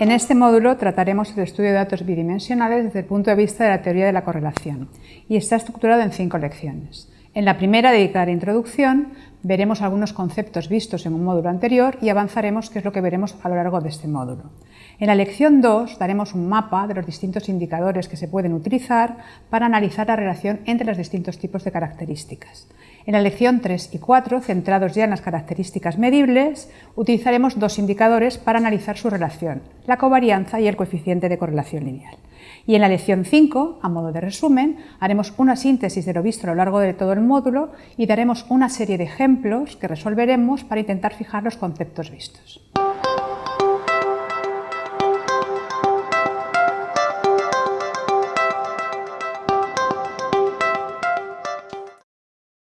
En este módulo trataremos el estudio de datos bidimensionales desde el punto de vista de la teoría de la correlación y está estructurado en cinco lecciones. En la primera, dedicada a la introducción, veremos algunos conceptos vistos en un módulo anterior y avanzaremos qué es lo que veremos a lo largo de este módulo. En la lección 2 daremos un mapa de los distintos indicadores que se pueden utilizar para analizar la relación entre los distintos tipos de características. En la lección 3 y 4, centrados ya en las características medibles, utilizaremos dos indicadores para analizar su relación, la covarianza y el coeficiente de correlación lineal. Y en la lección 5, a modo de resumen, haremos una síntesis de lo visto a lo largo de todo el módulo y daremos una serie de ejemplos que resolveremos para intentar fijar los conceptos vistos.